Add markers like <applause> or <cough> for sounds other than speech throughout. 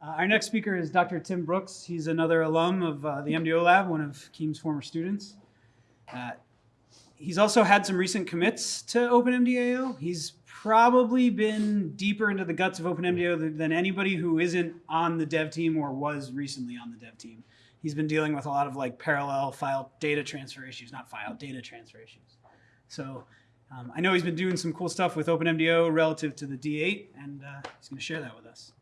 Uh, our next speaker is Dr. Tim Brooks. He's another alum of uh, the MDO lab, one of Quim's former students. Uh, he's also had some recent commits to OpenMDAO. He's probably been deeper into the guts of OpenMDAO th- than anybody who isn't on the dev team or was recently on the dev team. He's been dealing with a lot of like parallel file data transfer issues, not file data transfer issues. So um, I know he's been doing some cool stuff with OpenMDAO relative to the D8, and uh, he's going to share that with us.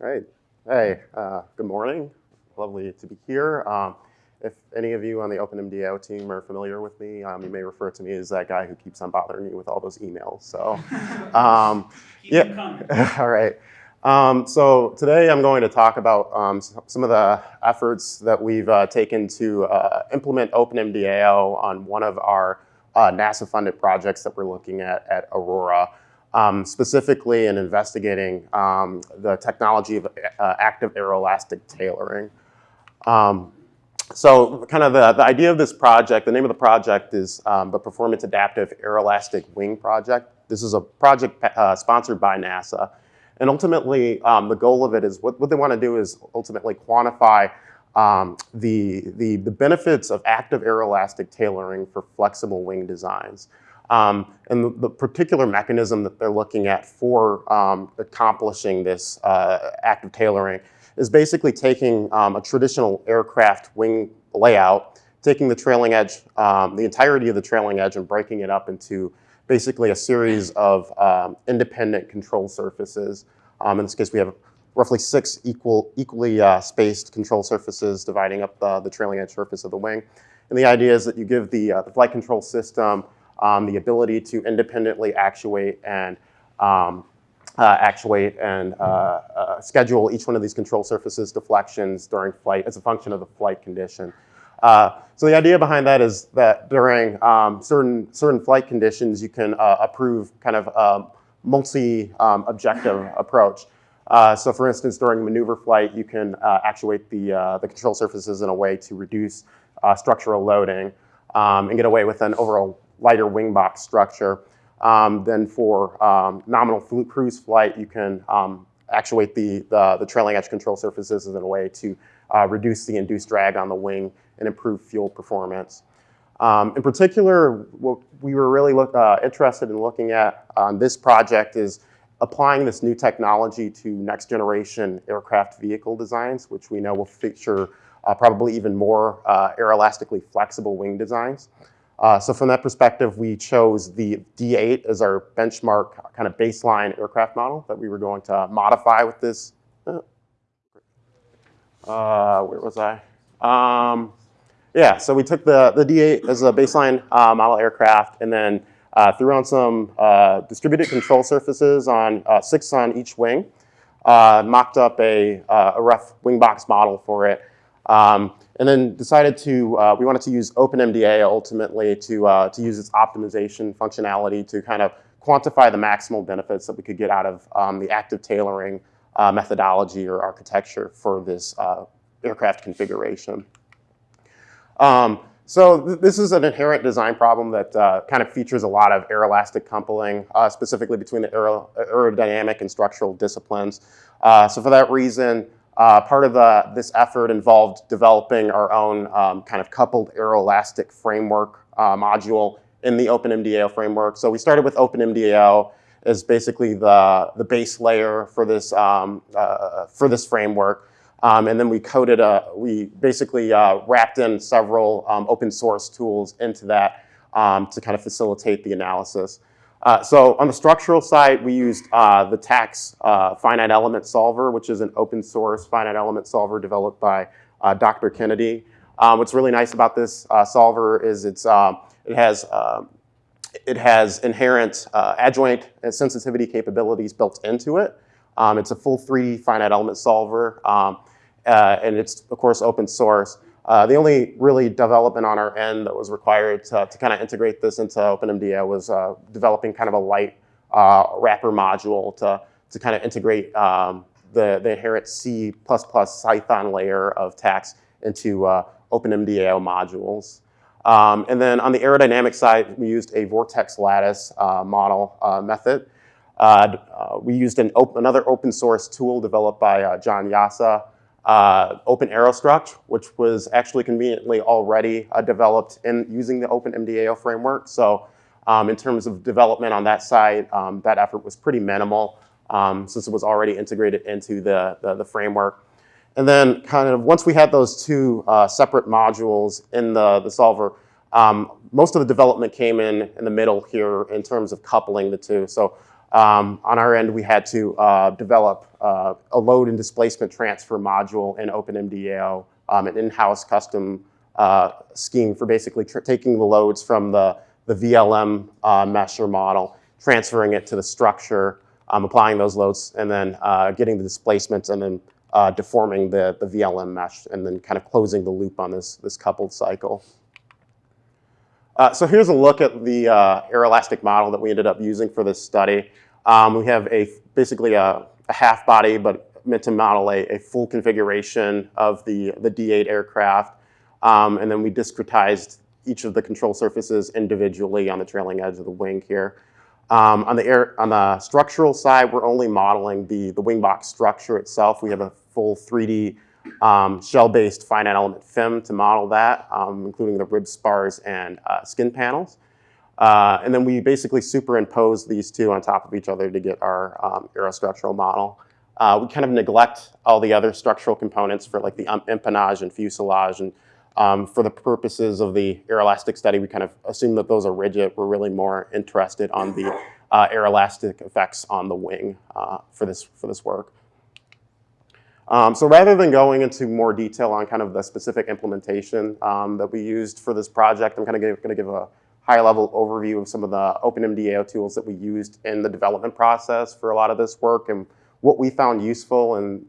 All right. Hey, uh, good morning. Lovely to be here. Um, if any of you on the OpenMDAO team are familiar with me, um, you may refer to me as that guy who keeps on bothering you with all those emails. So, <laughs> um, Keep yeah. coming. <laughs> all right. Um, so today I'm going to talk about um, some of the efforts that we've uh, taken to uh, implement OpenMDAO on one of our uh, NASA-funded projects that we're looking at at Aurora, um, specifically in investigating um, the technology of uh, active aeroelastic tailoring. Um, so kind of the, the idea of this project, the name of the project is um, the Performance Adaptive Aeroelastic Wing Project. This is a project uh, sponsored by NASA. And ultimately, um, the goal of it is what, what they want to do is ultimately quantify um, the, the, the benefits of active aeroelastic tailoring for flexible wing designs. Um, and the, the particular mechanism that they're looking at for um, accomplishing this uh, active tailoring is basically taking um, a traditional aircraft wing layout, taking the trailing edge, um, the entirety of the trailing edge, and breaking it up into basically a series of um, independent control surfaces. Um, in this case, we have roughly six equal, equally uh, spaced control surfaces dividing up the, the trailing edge surface of the wing. And the idea is that you give the, uh, the flight control system um, the ability to independently actuate and um, uh, actuate and uh, uh, schedule each one of these control surfaces deflections during flight as a function of the flight condition. Uh, so the idea behind that is that during um, certain certain flight conditions, you can uh, approve kind of a multi-objective approach. Uh, so for instance, during maneuver flight, you can uh, actuate the, uh, the control surfaces in a way to reduce uh, structural loading um, and get away with an overall lighter wing box structure. Um, then for um, nominal cruise flight, you can um, actuate the, the, the trailing edge control surfaces in a way to uh, reduce the induced drag on the wing and improve fuel performance. Um, in particular, what we were really look, uh, interested in looking at on this project is applying this new technology to next generation aircraft vehicle designs, which we know will feature uh, probably even more uh, aeroelastically flexible wing designs. Uh, so from that perspective, we chose the D8 as our benchmark kind of baseline aircraft model that we were going to modify with this. uh, Uh, where was I? Um, yeah, so we took the, the D8 as a baseline uh, model aircraft and then uh, threw on some uh, distributed control surfaces on uh, six on each wing, uh, mocked up a, uh, a rough wing box model for it, um, and then decided to, uh, we wanted to use OpenMDAO ultimately to, uh, to use its optimization functionality to kind of quantify the maximal benefits that we could get out of um, the active tailoring uh, methodology or architecture for this uh, aircraft configuration. Um, so th- this is an inherent design problem that uh, kind of features a lot of aeroelastic coupling, uh, specifically between the aero- aerodynamic and structural disciplines. So for that reason, uh, part of the, this effort involved developing our own um, kind of coupled aeroelastic framework uh, module in the OpenMDAO framework. So we started with OpenMDAO as basically the, the base layer for this, um, uh, for this framework. Um, and then we coded, a, we basically uh, wrapped in several um, open source tools into that um, to kind of facilitate the analysis. Uh, so on the structural side, we used uh, the TACS uh, finite element solver, which is an open source finite element solver developed by uh, Dr. Kennedy. Um, what's really nice about this uh, solver is it's, um, it has um, it has inherent adjoint and sensitivity capabilities built into it. Um, it's a full 3D finite element solver, um, and it's, of course, open source. Uh, the only really development on our end that was required to, to kind of integrate this into OpenMDAO was uh, developing kind of a light uh, wrapper module to, to kind of integrate um, the, the inherent C++ Python layer of TACS into uh, OpenMDAO modules. Um, and then on the aerodynamic side, we used a vortex lattice uh, model method. We used an op- another open source tool developed by John Jasa, uh, OpenAeroStruct, which was actually conveniently already uh, developed in using the Open MDAO framework. So um, in terms of development on that side, um, that effort was pretty minimal um, since it was already integrated into the, the, the framework. And then kind of once we had those two uh, separate modules in the, the solver, um, most of the development came in in the middle here in terms of coupling the two. So um, on our end, we had to uh, develop uh, a load and displacement transfer module in OpenMDAO, um, an in-house custom uh, scheme for basically taking the loads from the, the VLM uh, mesher model, transferring it to the structure, um, applying those loads, and then uh, getting the displacements, and then uh, deforming the, the VLM mesh, and then kind of closing the loop on this, this coupled cycle. Uh, so here's a look at the uh, aeroelastic model that we ended up using for this study. Um, we have a basically a, a, half body, but meant to model a, a full configuration of the, the D8 aircraft. Um, and then we discretized each of the control surfaces individually on the trailing edge of the wing here. Um, on, the air, on the structural side, we're only modeling the, the wing box structure itself. We have a full 3D um, shell-based finite element FEM to model that, um, including the rib spars and uh, skin panels. Uh, and then we basically superimpose these two on top of each other to get our um, aerostructural model. Uh, we kind of neglect all the other structural components for like the um, empennage and fuselage. And um, for the purposes of the aeroelastic study, we kind of assume that those are rigid. We're really more interested on the uh, aeroelastic effects on the wing uh, for, this, for this work. Um, so rather than going into more detail on kind of the specific implementation um, that we used for this project, I'm kind of going to give a high-level overview of some of the OpenMDAO tools that we used in the development process for a lot of this work and what we found useful and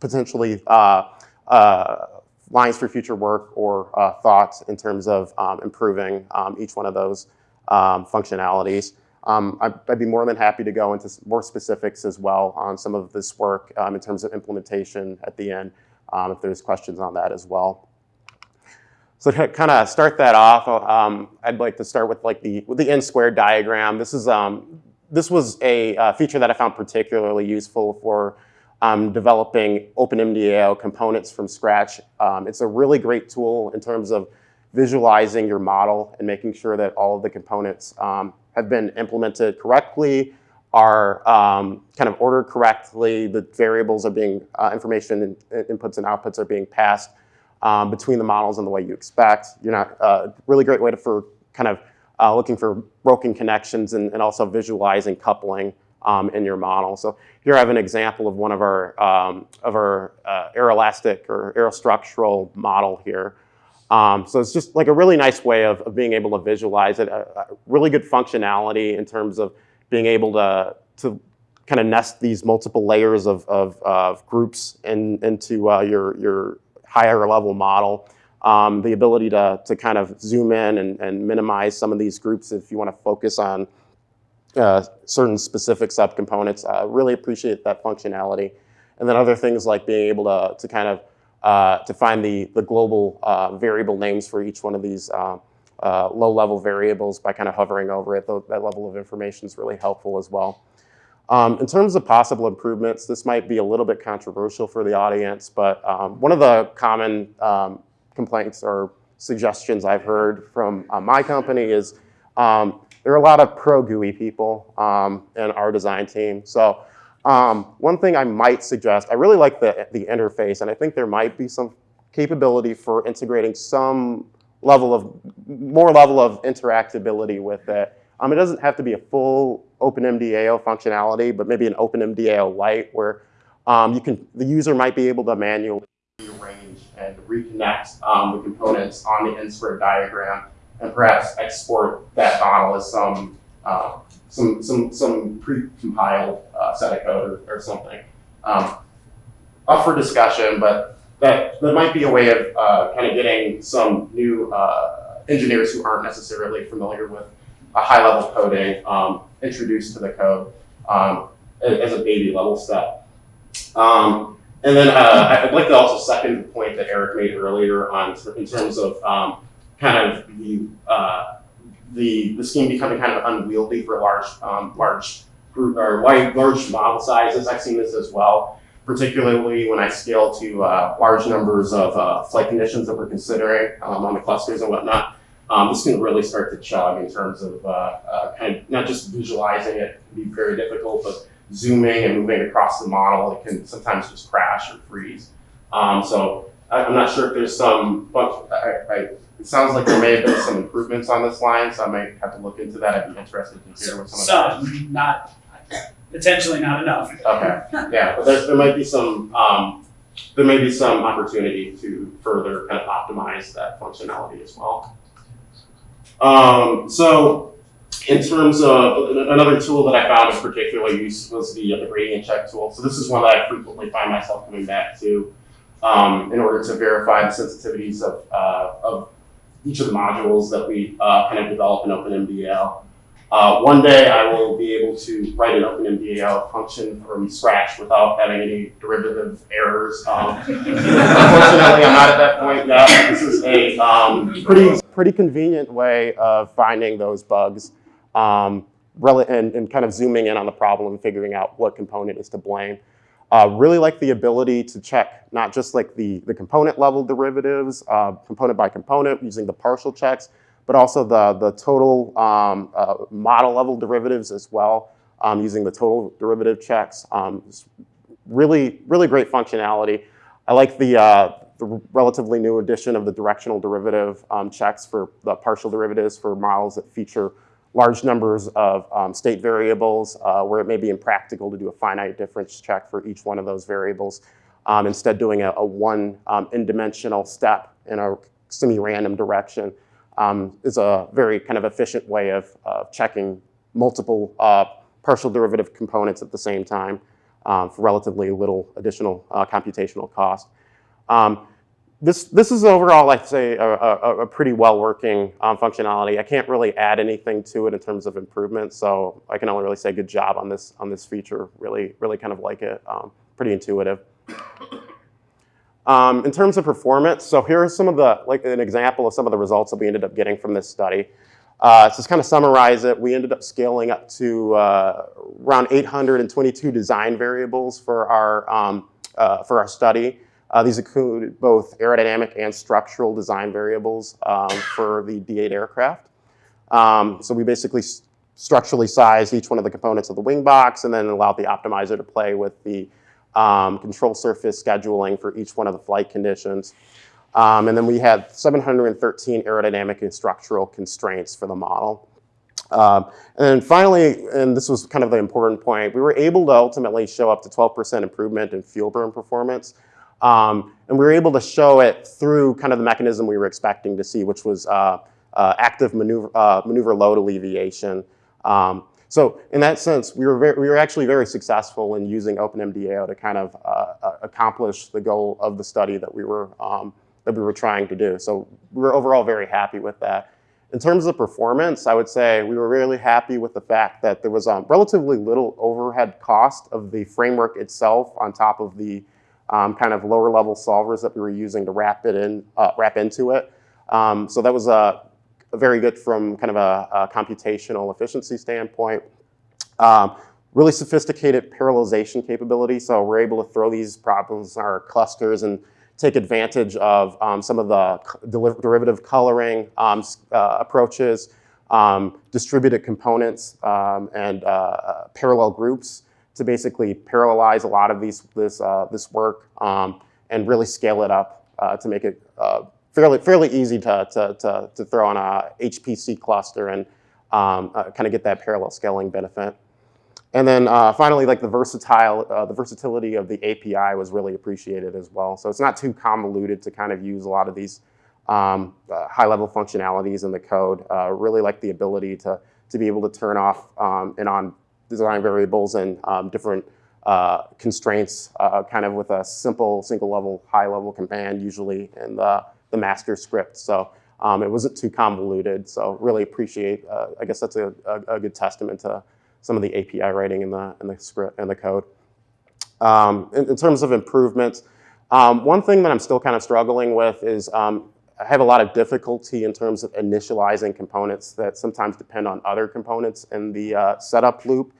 potentially uh, uh, lines for future work or uh, thoughts in terms of um, improving um, each one of those um, functionalities. Um, I'd, be more than happy to go into more specifics as well on some of this work um, in terms of implementation at the end, um, if there's questions on that as well. So to kind of start that off, um, I'd like to start with like the the n squared diagram. This is um, this was a uh, feature that I found particularly useful for um, developing OpenMDAO components from scratch. it's a really great tool in terms of visualizing your model and making sure that all of the components have been implemented correctly, are um, kind of ordered correctly, the variables are being, uh, information and inputs and outputs are being passed um, between the models in the way you expect. You're not, uh, really great way to, for kind of uh, looking for broken connections and, and also visualizing coupling um, in your model. So here I have an example of one of our, um, of our uh, aeroelastic or aerostructural model here. Um, so it's just like a really nice way of, of being able to visualize it, a, a, really good functionality in terms of being able to, to kind of nest these multiple layers of, of, of groups in, into uh, your, your higher level model. Um, the ability to, to kind of zoom in and, and minimize some of these groups if you want to focus on uh, certain specific subcomponents. Uh, really appreciate that functionality. And then other things like being able to, to kind of uh, to find the, the global uh, variable names for each one of these uh, uh low-level variables by kind of hovering over it. that level of information is really helpful as well. Um, in terms of possible improvements, this might be a little bit controversial for the audience, but um, one of the common um, complaints or suggestions I've heard from uh, my company is um, there are a lot of pro-GUI people um, in our design team. So um, one thing I might suggest, I really like the, the interface, and I think there might be some capability for integrating some level of, more level of interactability with it. Um, it doesn't have to be a full OpenMDAO functionality, but maybe an OpenMDAO Lite where um, you can, the user might be able to manually rearrange and reconnect um, the components on the n-squared diagram and perhaps export that model as some uh, some some some pre-compiled uh, set of code or, or something. Um, up for discussion, but that that might be a way of uh, kind of getting some new uh, engineers who aren't necessarily familiar with a high-level coding um, introduced to the code um, as a baby level step. Um, and then uh, I'd like to also second the point that Eric made earlier on in terms of um, kind of the the, the scheme becoming kind of unwieldy for large, um, large group or large model sizes. I've seen this as well, particularly when I scale to uh, large numbers of uh, flight conditions that we're considering um, on the clusters and whatnot. Um, this can really start to chug in terms of uh, uh, kind of not just visualizing it can be very difficult, but zooming and moving across the model, it can sometimes just crash or freeze. Um, so I'm not sure if there's some, but I, I, it sounds like there may have been some improvements on this line, so I might have to look into that. I'd be interested to hear what some of. Some, not, potentially not enough. Okay, yeah, but there, there might be some, um, there may be some opportunity to further kind of optimize that functionality as well. Um, so in terms of another tool that I found of particular use was the, uh, the gradient check tool. So this is one that I frequently find myself coming back to um, in order to verify the sensitivities of, uh, of each of the modules that we uh, kind of develop in OpenMDAO. Uh, one day I will be able to write an OpenMDAO function from scratch without having any derivative errors. Um, <laughs> unfortunately, I'm not at that point yet. This is a um, pretty, pretty convenient way of finding those bugs um, and, and kind of zooming in on the problem and figuring out what component is to blame. Uh, really like the ability to check not just like the, the component level derivatives, uh, component by component using the partial checks, but also the, the total um, uh, model level derivatives as well um, using the total derivative checks. Um, really, really great functionality. I like the, uh, the relatively new addition of the directional derivative um, checks for the partial derivatives for models that feature large numbers of um, state variables uh, where it may be impractical to do a finite difference check for each one of those variables. Um, instead doing a, a one um, in-dimensional step in a semi-random direction um, is a very kind of efficient way of uh, checking multiple uh, partial derivative components at the same time um, for relatively little additional uh, computational cost. Um, this, this is overall, I'd say, a, a, a pretty well-working um, functionality. I can't really add anything to it in terms of improvement, so I can only really say good job on this, on this feature. Really, really kind of like it. Um, pretty intuitive. Um, in terms of performance, so here are some of the, like an example of some of the results that we ended up getting from this study. Uh, to just kind of summarize it, we ended up scaling up to uh, around 822 design variables for our, um, uh, for our study. Uh, these include both aerodynamic and structural design variables um, for the D8 aircraft. Um, so we basically structurally sized each one of the components of the wing box and then allowed the optimizer to play with the um, control surface scheduling for each one of the flight conditions. Um, and then we had 713 aerodynamic and structural constraints for the model. Um, and then finally, and this was kind of the important point, we were able to ultimately show up to 12% improvement in fuel burn performance. Um, and we were able to show it through kind of the mechanism we were expecting to see, which was uh, uh, active maneuver, uh, maneuver load alleviation. Um, so in that sense, we were, very, we were actually very successful in using OpenMDAO to kind of uh, accomplish the goal of the study that we were, um, that we were trying to do. So we were overall very happy with that. In terms of performance, I would say we were really happy with the fact that there was um, relatively little overhead cost of the framework itself on top of the um, kind of lower level solvers that we were using to wrap it in, uh, wrap into it. Um, so that was uh, very good from kind of a, a computational efficiency standpoint. Um, really sophisticated parallelization capability. So we're able to throw these problems in our clusters and take advantage of um, some of the derivative coloring um, uh, approaches, um, distributed components, and uh, parallel groups to basically parallelize a lot of these, this, uh, this work um, and really scale it up uh, to make it uh, fairly, fairly easy to, to, to, to, throw on a HPC cluster and um, uh, kind of get that parallel scaling benefit. And then uh, finally, like the versatile, uh, the versatility of the API was really appreciated as well. So it's not too convoluted to kind of use a lot of these um, high-level functionalities in the code. really like the ability to, to be able to turn off um, and on design variables and um, different uh, constraints uh, kind of with a simple single level, high level command usually in the, the master script. So um, it wasn't too convoluted. So really appreciate, uh, I guess that's a, a, a, good testament to some of the API writing in the, in the script and the code. Um, in, in, terms of improvements, um, one thing that I'm still kind of struggling with is um, I have a lot of difficulty in terms of initializing components that sometimes depend on other components in the uh, setup loop.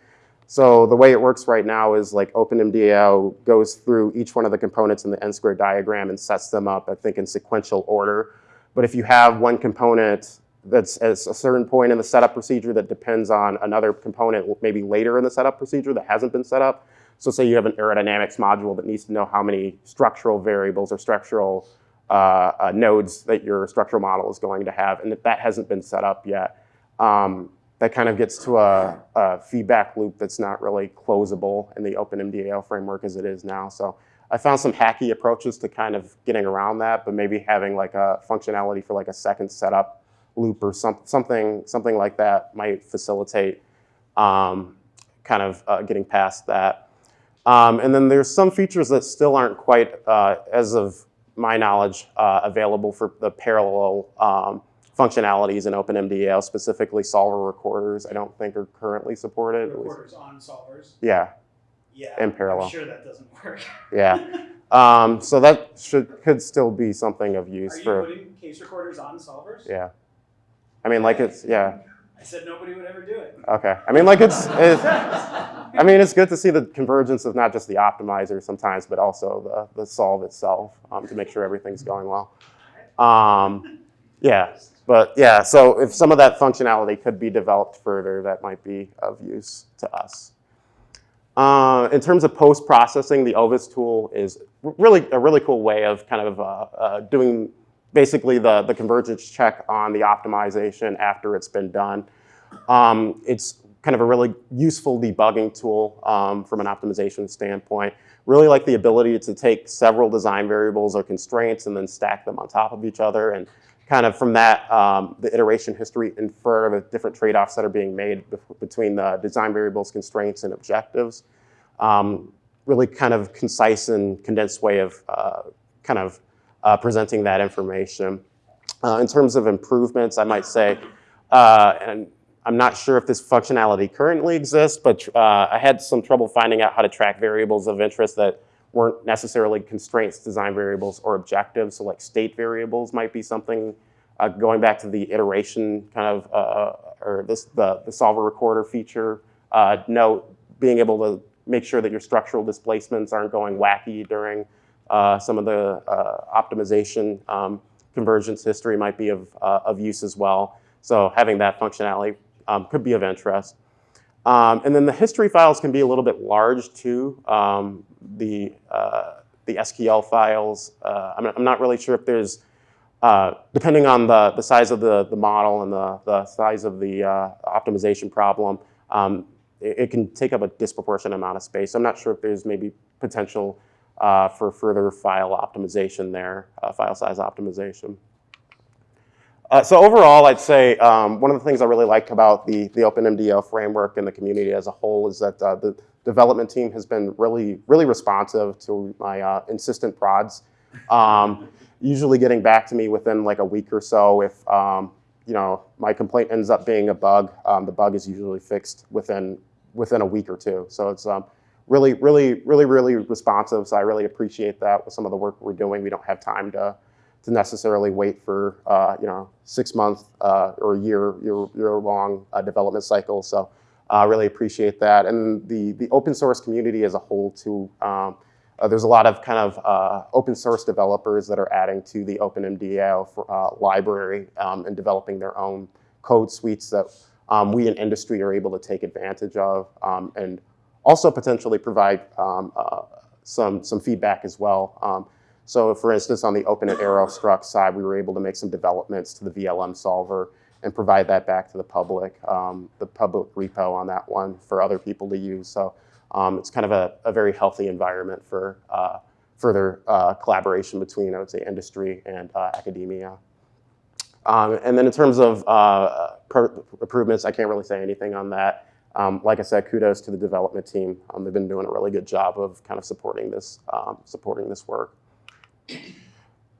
So the way it works right now is like OpenMDAO goes through each one of the components in the n squared diagram and sets them up, I think, in sequential order. But if you have one component that's at a certain point in the setup procedure that depends on another component maybe later in the setup procedure that hasn't been set up. So say you have an aerodynamics module that needs to know how many structural variables or structural uh, uh, nodes that your structural model is going to have, and if that hasn't been set up yet, um, that kind of gets to a, a, feedback loop that's not really closable in the OpenMDAO framework as it is now. So I found some hacky approaches to kind of getting around that, but maybe having like a functionality for like a second setup loop or some, something, something like that might facilitate um, kind of uh, getting past that. Um, and then there's some features that still aren't quite, uh, as of my knowledge, uh, available for the parallel um, functionalities in OpenMDAO, specifically solver recorders, I don't think are currently supported. Recorders on solvers. Yeah, Yeah. In parallel. I'm sure that doesn't work. yeah. <laughs> Um, so that should, could still be something of Are use you for, putting case recorders on solvers? yeah. I mean, like it's, yeah, I said nobody would ever do it. okay. I mean, like it's, <laughs> it's I mean, it's good to see the convergence of not just the optimizer sometimes, but also the, the solve itself um, to make sure everything's going well. Um, yeah, but yeah, so if some of that functionality could be developed further, that might be of use to us. Uh, in terms of post-processing, the Ovis tool is really a really cool way of kind of uh, uh, doing basically the, the convergence check on the optimization after it's been done. Um, it's kind of a really useful debugging tool um, from an optimization standpoint. Really like the ability to take several design variables or constraints and then stack them on top of each other and kind of from that, um, the iteration history infer the different trade-offs that are being made between the design variables, constraints, and objectives. Um, really kind of concise and condensed way of uh, kind of uh, presenting that information. Uh, in terms of improvements, I might say, uh, and I'm not sure if this functionality currently exists, but uh, I had some trouble finding out how to track variables of interest that weren't necessarily constraints, design variables, or objectives. So like state variables might be something, uh, going back to the iteration kind of, uh, or this, the, the solver recorder feature, uh, note, being able to make sure that your structural displacements aren't going wacky during uh, some of the uh, optimization um, convergence history might be of, uh, of use as well. So having that functionality um, could be of interest. Um, and then the history files can be a little bit large too. Um, the, uh, the SQL files, uh, I'm, I'm, not really sure if there's, uh, depending on the, the size of the, the model and the, the size of the uh, optimization problem, um, it, it, can take up a disproportionate amount of space. I'm not sure if there's maybe potential uh, for further file optimization there, uh, file size optimization. Uh, so overall, I'd say um, one of the things I really like about the, the OpenMDAO framework and the community as a whole is that uh, the development team has been really, really responsive to my uh, insistent prods. Um, usually getting back to me within like a week or so if um, you know my complaint ends up being a bug. Um, the bug is usually fixed within within a week or two. So it's um, really, really, really, really responsive. So I really appreciate that with some of the work we're doing. We don't have time to to necessarily wait for uh, you know six month uh, or year year, year long uh, development cycle. So I really appreciate that, and the the open source community as a whole too. Um, uh, there's a lot of kind of uh, open source developers that are adding to the OpenMDAO for, uh, library um, and developing their own code suites that um, we in industry are able to take advantage of um, and also potentially provide um, some some feedback as well. So for instance, on the Open and AeroStruct side, we were able to make some developments to the VLM solver and provide that back to the public, um, the public repo on that one for other people to use. So um, it's kind of a, a, very healthy environment for uh, further uh, collaboration between, I would say, industry and uh, academia. Um, and then in terms of uh, improvements, I can't really say anything on that. Um, like I said, kudos to the development team. Um, they've been doing a really good job of kind of supporting this, um, supporting this work.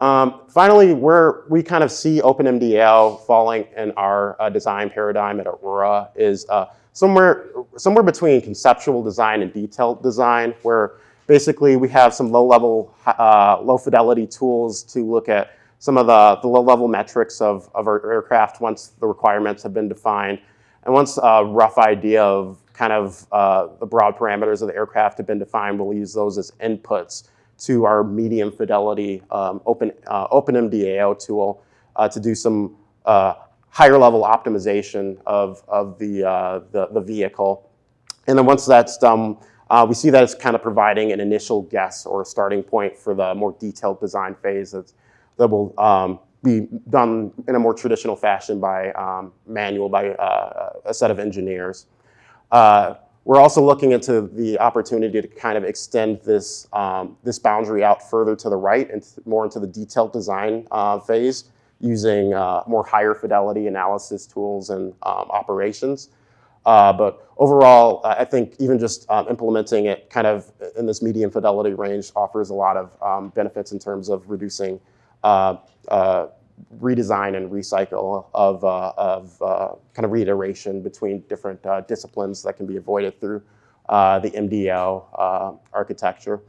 Um, finally, where we kind of see OpenMDAO falling in our uh, design paradigm at Aurora is uh, somewhere, somewhere between conceptual design and detailed design, where basically we have some low-level, uh, low-fidelity tools to look at some of the, the low-level metrics of, of our aircraft once the requirements have been defined. And once a rough idea of kind of uh, the broad parameters of the aircraft have been defined, we'll use those as inputs to our medium fidelity um, open, uh, OpenMDAO tool uh, to do some uh, higher level optimization of, of the, uh, the, the vehicle. And then once that's done, uh, we see that it's kind of providing an initial guess or a starting point for the more detailed design phase that's, that will um, be done in a more traditional fashion by um, manual, by uh, a set of engineers. We're also looking into the opportunity to kind of extend this, um, this boundary out further to the right and more into the detailed design uh, phase using uh, more higher fidelity analysis tools and um, operations. Uh, but overall, I think even just um, implementing it kind of in this medium fidelity range offers a lot of um, benefits in terms of reducing uh, uh, redesign and recycle of, uh, of uh, kind of reiteration between different uh, disciplines that can be avoided through uh, the MDO uh, architecture.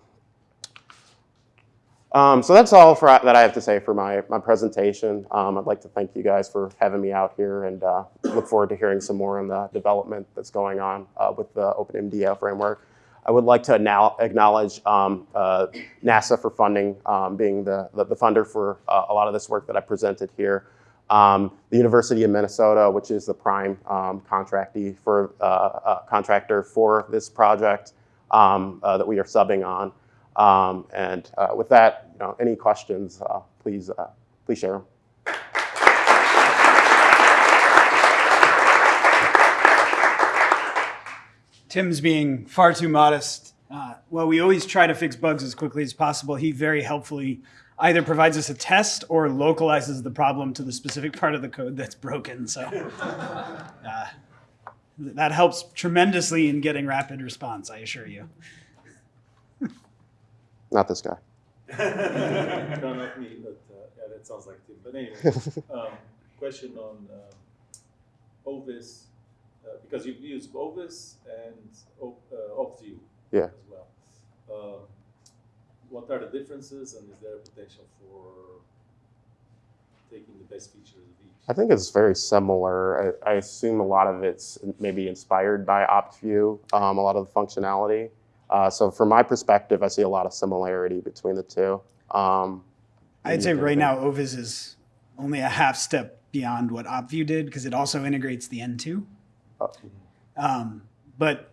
Um, so that's all for, that I have to say for my, my presentation. Um, I'd like to thank you guys for having me out here and uh, look forward to hearing some more on the development that's going on with the OpenMDAO framework. I would like to now acknowledge um, uh, NASA for funding, um, being the, the, the, funder for uh, a lot of this work that I presented here. Um, the University of Minnesota, which is the prime um, contractee for, uh, uh, contractor for this project um, uh, that we are subbing on. Um, and uh, with that, you know, any questions, please, please share them. Tim's being far too modest. Uh, well, we always try to fix bugs as quickly as possible. He very helpfully either provides us a test or localizes the problem to the specific part of the code that's broken. So uh, that helps tremendously in getting rapid response, I assure you. <laughs> Not this guy. <laughs> no, not me, but uh, yeah, that sounds like Tim. But anyway, <laughs> um, question on um, Ovis, uh, because you've used Ovis and Op, uh, OptView Yeah. as well. Um, what are the differences, and is there a potential for taking the best features of each? I think it's very similar. I, I assume a lot of it's maybe inspired by OptView, um, a lot of the functionality. Uh, so from my perspective, I see a lot of similarity between the two. Um, I'd say anything- right now Ovis is only a half step beyond what OptView did because it also integrates the N2. Um, but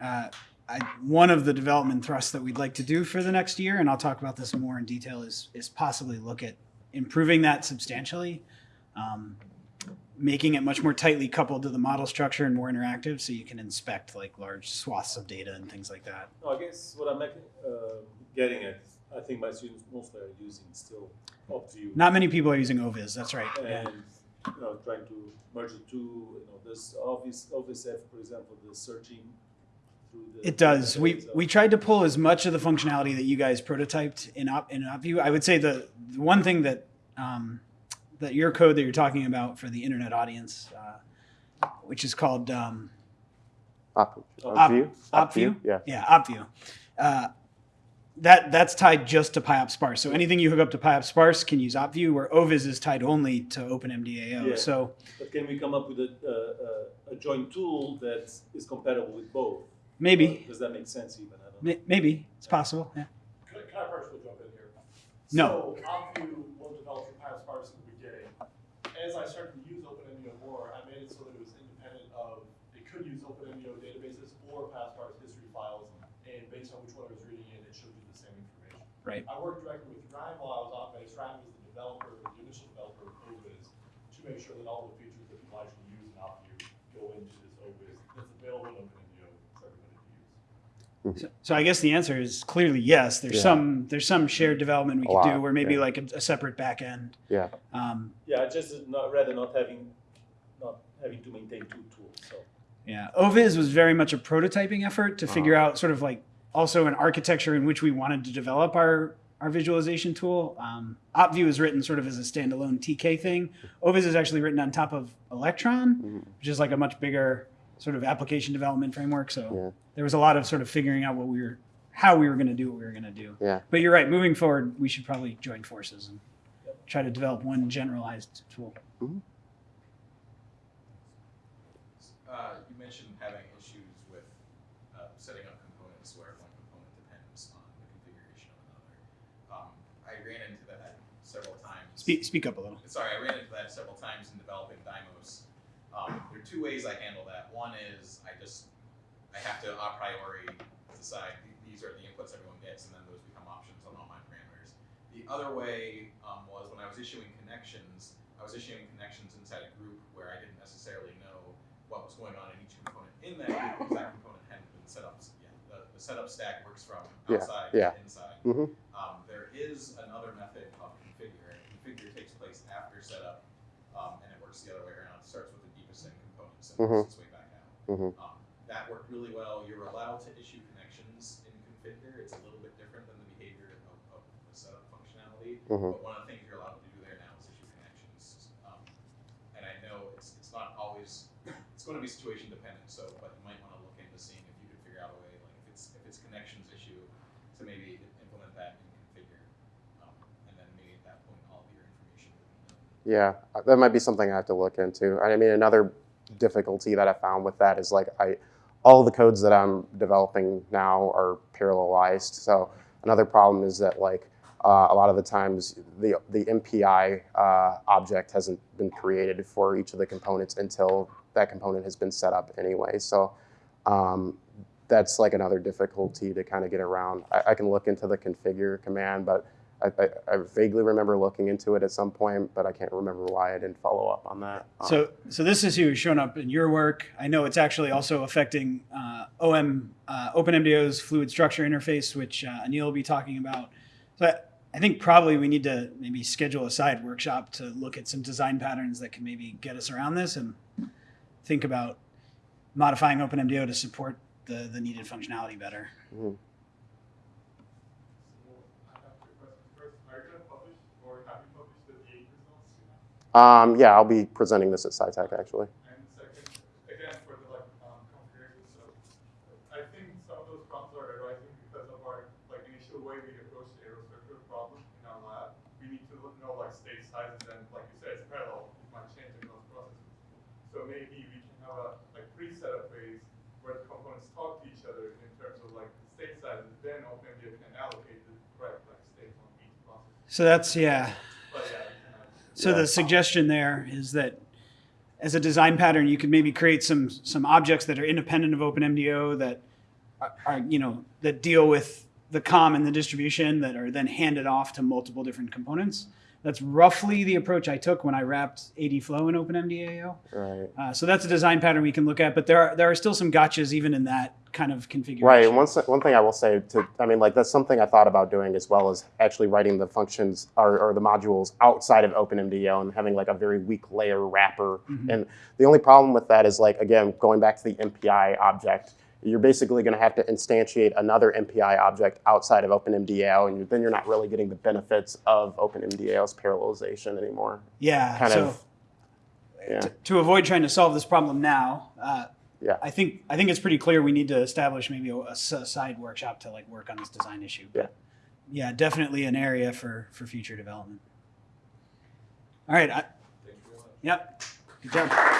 uh, I, one of the development thrusts that we'd like to do for the next year, and I'll talk about this more in detail, is is possibly look at improving that substantially, um, making it much more tightly coupled to the model structure and more interactive, so you can inspect like large swaths of data and things like that. No, I guess what I'm uh, getting at, I think my students mostly are using still OptView. Not many people are using Ovis. That's right. Yeah. And you know trying to merge the two. You know, this obvious obvious F, for example, the searching through the. It does. We we tried to pull as much of the functionality that you guys prototyped in op in OptView. I would say the, the one thing that um, that your code that you're talking about for the internet audience, uh, which is called um, Op, Op- OptView? OptView. Yeah. yeah, OptView. Uh, that that's tied just to pyOptSparse. So anything you hook up to pyOptSparse can use OptView, where Ovis is tied only to OpenMDAO. Yeah. So But can we come up with a, uh, a, a joint tool that is compatible with both? maybe Does that make sense even? I don't know. Maybe it's possible. Yeah. Can I, can I personally jump in here? No. So OptView was developed for pyOptSparse in the beginning. As I started to use OpenMDAO more, I made it so that it was independent of, it could use OpenMDAO databases or PySparks history files, and based on which one I was reading in, it showed you the same information. Right. I worked directly with Ryan while I was on base. Ryan was the developer, the initial developer of Ovis, to make sure that all the features that people actually use in OptView go into this Ovis that's available in OpenMDAO for everybody to use. So, so I guess the answer is clearly yes. There's Yeah. some there's some shared development we A could do, lot, where maybe yeah. like a, a separate back end. Yeah. Um, Yeah, just not rather not having not having to maintain two tools. So yeah, Ovis was very much a prototyping effort to figure Uh-huh. out sort of like also an architecture in which we wanted to develop our our visualization tool. Um, OptView is written sort of as a standalone TK thing. Ovis is actually written on top of Electron, Mhm. which is like a much bigger sort of application development framework. So Yeah. there was a lot of sort of figuring out what we were, how we were going to do what we were going to do. Yeah. But you're right. Moving forward, we should probably join forces and try to develop one generalized tool. Uh, you mentioned having Speak, speak up a little. Sorry, I ran into that several times in developing Dymos. Um, there are two ways I handle that. One is I just, I have to a priori decide these are the inputs everyone gets, and then those become options on all my parameters. The other way um, was when I was issuing connections, I was issuing connections inside a group where I didn't necessarily know what was going on in each component in that group because that component hadn't been set up yet. The, the setup stack works from outside yeah. to inside. Mhm. Um, there is another method of configure. and Configure takes place after setup, um, and it works the other way around. It starts with the deepest end components and Mhm. its way back out. Mhm. Um, that worked really well. You're allowed to issue connections in configure. It's a little bit different than the behavior of, of the setup functionality. Mhm. But one of the things you're allowed to do there now is issue connections. Um, and I know it's, it's not always, it's going to be situation dependent. So, but you might want to look into seeing if you can figure out a way, like if it's if it's connections issue, to maybe implement that in configure, um, and then maybe at that point all of your information will be known. Yeah, uh, that might be something I have to look into. I mean, another difficulty that I found with that is like I, all the codes that I'm developing now are parallelized. So another problem is that like uh, a lot of the times the the MPI uh, object hasn't been created for each of the components until that component has been set up anyway. So um, that's like another difficulty to kind of get around. I, I can look into the configure command, but I, I, I vaguely remember looking into it at some point, but I can't remember why I didn't follow up on that. So, so this issue has shown up in your work. I know it's actually also affecting uh, OM uh, OpenMDAO's fluid structure interface, which uh, Anil will be talking about. So I, I think probably we need to maybe schedule a side workshop to look at some design patterns that can maybe get us around this and think about modifying OpenMDO to support the, the needed functionality better. mhm. So I have two questions. First, are you gonna publish or have you published the D8 results? Um, yeah, I'll be presenting this at SciTech actually. And second, again, for the like, um, configuration, so I think some of those problems are arising because of our, initial way we approach the aerostructure problem in our lab. We need to know, like, state sizes and, like you said, it's parallel, it might change across processes. So maybe we can have a, like, pre-setup where the components talk to each other in terms of, like, state sizes, then OpenMDAO can allocate the correct, like, states on each process. So that's, yeah. But yeah, we can, So Yeah. the suggestion there is that as a design pattern, you could maybe create some some objects that are independent of OpenMDAO that are, are you know that deal with the COM and the distribution that are then handed off to multiple different components. That's roughly the approach I took when I wrapped ADflow in OpenMDAO. Right. Uh, so that's a design pattern we can look at, but there are there are still some gotchas even in that kind of configuration. Right. And one, one thing I will say to, I mean, like that's something I thought about doing as well as actually writing the functions or, or the modules outside of OpenMDAO and having like a very weak layer wrapper. Mhm. And the only problem with that is like, again, going back to the MPI object, you're basically going to have to instantiate another MPI object outside of OpenMDAO, and then you're not really getting the benefits of OpenMDAO's parallelization anymore. Yeah. Kind so of, yeah. to, to avoid trying to solve this problem now, uh, Yeah. I think I think it's pretty clear we need to establish maybe a side workshop to like work on this design issue. But yeah, definitely an area for for future development. All right. I, Thank you yep. Good job.